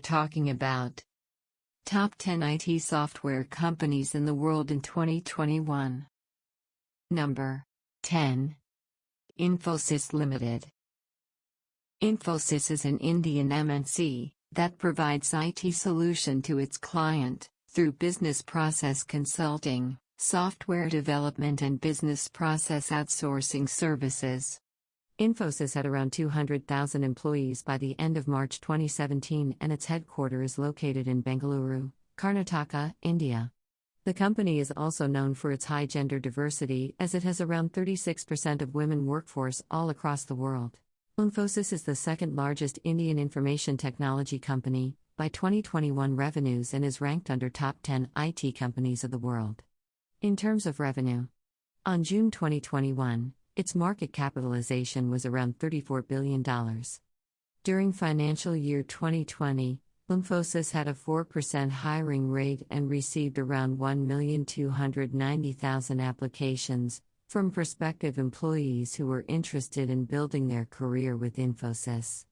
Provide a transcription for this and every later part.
talking about Top 10 IT software companies in the world in 2021. Number 10. Infosys Limited. Infosys is an Indian MNC that provides IT solution to its client through business process consulting, software development and business process outsourcing services. Infosys had around 200,000 employees by the end of March 2017 and its headquarters is located in Bengaluru, Karnataka, India. The company is also known for its high gender diversity as it has around 36% of women workforce all across the world. Infosys is the second largest Indian information technology company by 2021 revenues and is ranked under top 10 IT companies of the world. In terms of revenue, on June 2021, its market capitalization was around $34 billion. During financial year 2020, Infosys had a 4% hiring rate and received around 1,290,000 applications, from prospective employees who were interested in building their career with Infosys.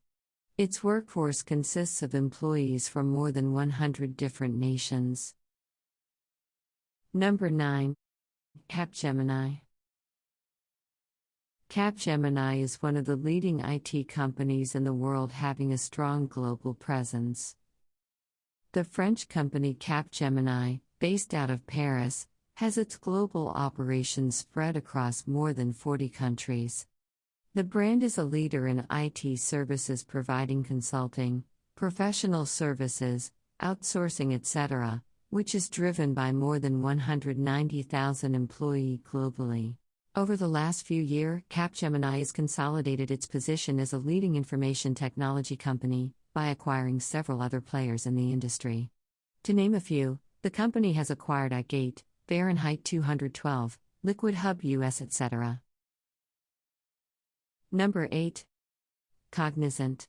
Its workforce consists of employees from more than 100 different nations. Number 9. Capgemini. Capgemini is one of the leading IT companies in the world having a strong global presence. The French company Capgemini, based out of Paris, has its global operations spread across more than 40 countries. The brand is a leader in IT services providing consulting, professional services, outsourcing, etc., which is driven by more than 190,000 employees globally. Over the last few years, Capgemini has consolidated its position as a leading information technology company by acquiring several other players in the industry. To name a few, the company has acquired iGate, Fahrenheit 212, Liquid Hub US, etc. Number 8. Cognizant.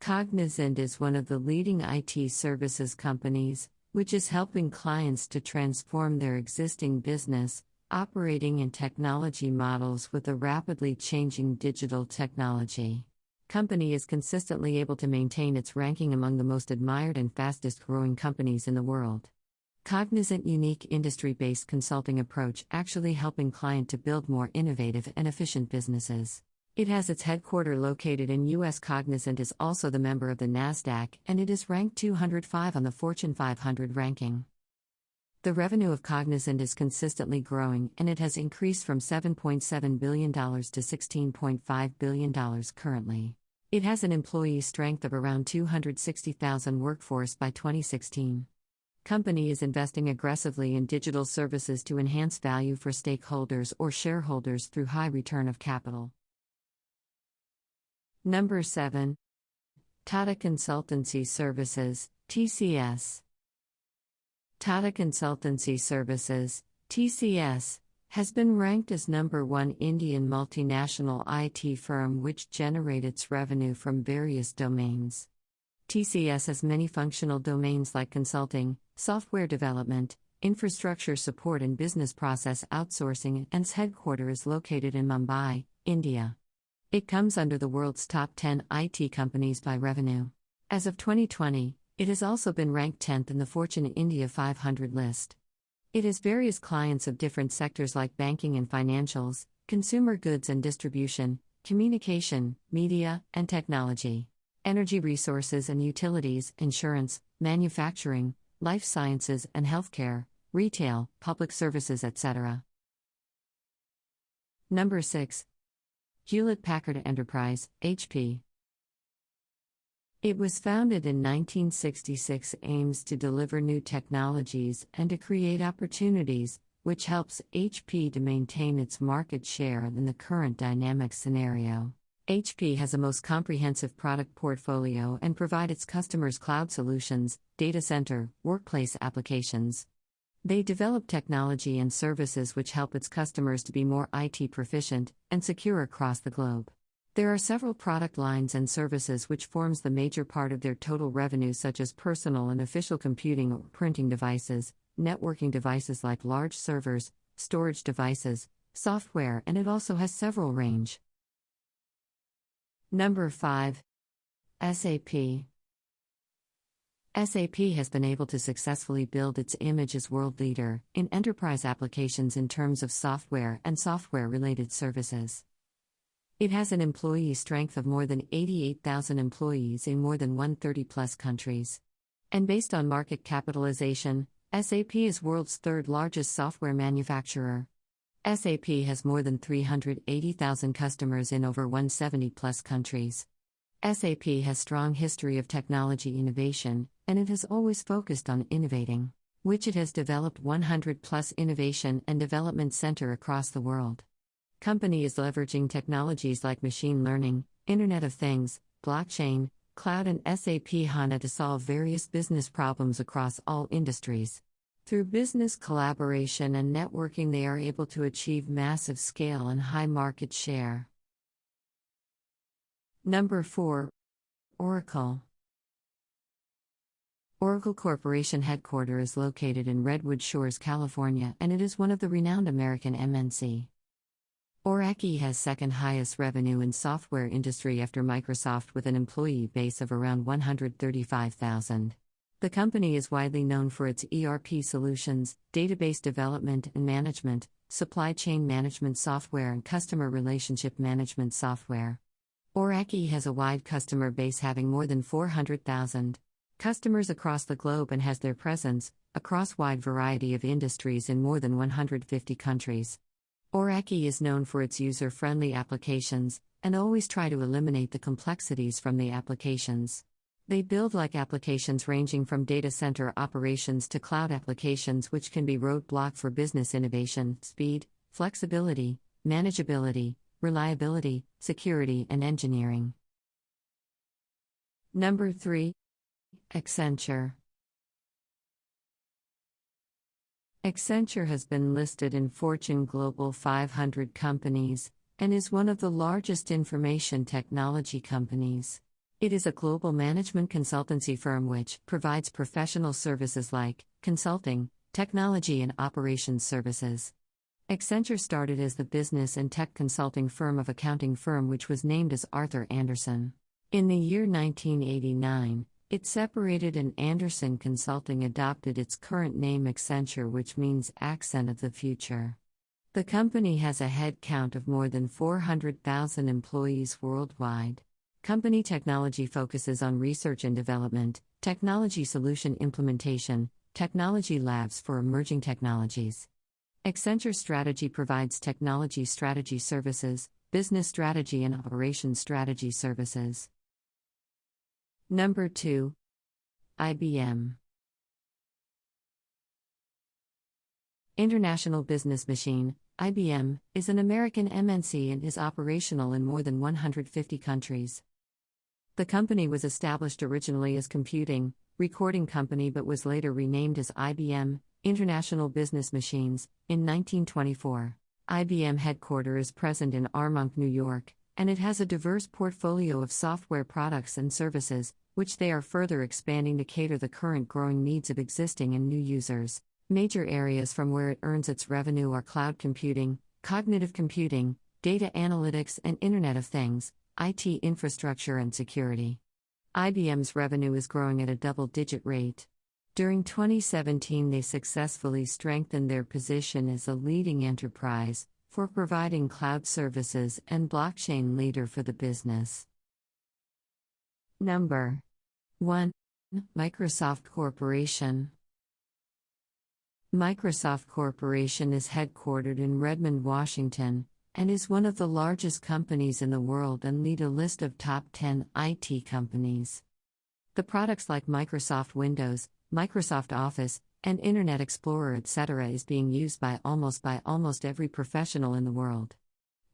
Cognizant is one of the leading IT services companies, which is helping clients to transform their existing business, operating and technology models with a rapidly changing digital technology. Company is consistently able to maintain its ranking among the most admired and fastest growing companies in the world. Cognizant unique industry-based consulting approach actually helping client to build more innovative and efficient businesses. It has its headquarter located in US Cognizant is also the member of the Nasdaq and it is ranked 205 on the Fortune 500 ranking. The revenue of Cognizant is consistently growing and it has increased from $7.7 billion to $16.5 billion currently. It has an employee strength of around 260,000 workforce by 2016 company is investing aggressively in digital services to enhance value for stakeholders or shareholders through high return of capital. Number 7. Tata Consultancy Services, TCS. Tata Consultancy Services, TCS, has been ranked as number one Indian multinational IT firm which generates its revenue from various domains. TCS has many functional domains like consulting, software development, infrastructure support, and business process outsourcing, and its headquarters is located in Mumbai, India. It comes under the world's top 10 IT companies by revenue. As of 2020, it has also been ranked 10th in the Fortune India 500 list. It has various clients of different sectors like banking and financials, consumer goods and distribution, communication, media, and technology energy resources and utilities, insurance, manufacturing, life sciences and healthcare, retail, public services, etc. Number 6. Hewlett Packard Enterprise, HP. It was founded in 1966 aims to deliver new technologies and to create opportunities, which helps HP to maintain its market share in the current dynamic scenario. HP has a most comprehensive product portfolio and provide its customers cloud solutions, data center, workplace applications. They develop technology and services which help its customers to be more IT proficient and secure across the globe. There are several product lines and services which forms the major part of their total revenue such as personal and official computing or printing devices, networking devices like large servers, storage devices, software and it also has several range. Number 5. SAP SAP has been able to successfully build its image as world leader in enterprise applications in terms of software and software related services. It has an employee strength of more than 88,000 employees in more than 130 plus countries. And based on market capitalization, SAP is world's third largest software manufacturer. SAP has more than 380,000 customers in over 170 plus countries. SAP has strong history of technology innovation, and it has always focused on innovating, which it has developed 100 plus innovation and development center across the world. Company is leveraging technologies like machine learning, Internet of Things, blockchain, cloud and SAP HANA to solve various business problems across all industries. Through business collaboration and networking, they are able to achieve massive scale and high market share. Number 4 Oracle Oracle Corporation headquarters is located in Redwood Shores, California, and it is one of the renowned American MNC. Oracle has second highest revenue in software industry after Microsoft with an employee base of around 135,000. The company is widely known for its ERP solutions, database development and management, supply chain management software and customer relationship management software. Oracle has a wide customer base having more than 400,000 customers across the globe and has their presence across wide variety of industries in more than 150 countries. Oracle is known for its user-friendly applications and always try to eliminate the complexities from the applications. They build like applications ranging from data center operations to cloud applications which can be roadblock for business innovation, speed, flexibility, manageability, reliability, security and engineering. Number 3 Accenture Accenture has been listed in Fortune Global 500 companies and is one of the largest information technology companies. It is a global management consultancy firm which provides professional services like consulting, technology, and operations services. Accenture started as the business and tech consulting firm of accounting firm which was named as Arthur Andersen. In the year 1989, it separated and Andersen Consulting adopted its current name Accenture, which means accent of the future. The company has a headcount of more than 400,000 employees worldwide. Company technology focuses on research and development, technology solution implementation, technology labs for emerging technologies. Accenture Strategy provides technology strategy services, business strategy, and operations strategy services. Number 2. IBM. International Business Machine, IBM, is an American MNC and is operational in more than 150 countries. The company was established originally as Computing, Recording Company but was later renamed as IBM, International Business Machines, in 1924. IBM headquarters is present in Armonk, New York, and it has a diverse portfolio of software products and services, which they are further expanding to cater the current growing needs of existing and new users. Major areas from where it earns its revenue are cloud computing, cognitive computing, data analytics, and Internet of Things, IT infrastructure, and security. IBM's revenue is growing at a double digit rate. During 2017, they successfully strengthened their position as a leading enterprise, for providing cloud services and blockchain leader for the business. Number 1. Microsoft Corporation. Microsoft Corporation is headquartered in Redmond, Washington, and is one of the largest companies in the world and lead a list of top 10 IT companies. The products like Microsoft Windows, Microsoft Office, and Internet Explorer etc. is being used by almost by almost every professional in the world.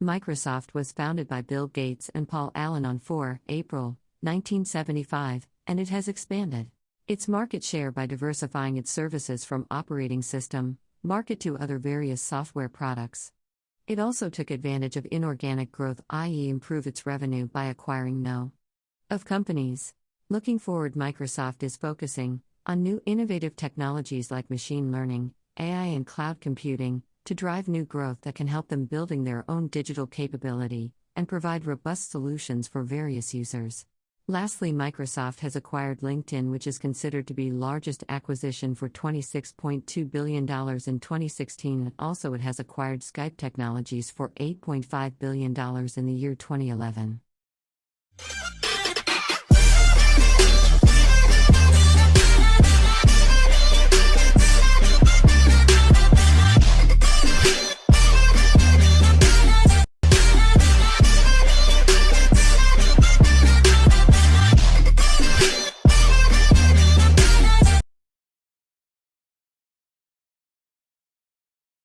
Microsoft was founded by Bill Gates and Paul Allen on 4 April 1975, and it has expanded its market share by diversifying its services from operating system market to other various software products. It also took advantage of inorganic growth, i.e., improve its revenue by acquiring no of companies. Looking forward, Microsoft is focusing on new innovative technologies like machine learning, AI, and cloud computing to drive new growth that can help them building their own digital capability and provide robust solutions for various users. Lastly, Microsoft has acquired LinkedIn, which is considered to be largest acquisition for $26.2 billion in 2016, and also it has acquired Skype Technologies for $8.5 billion in the year 2011.